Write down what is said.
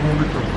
público.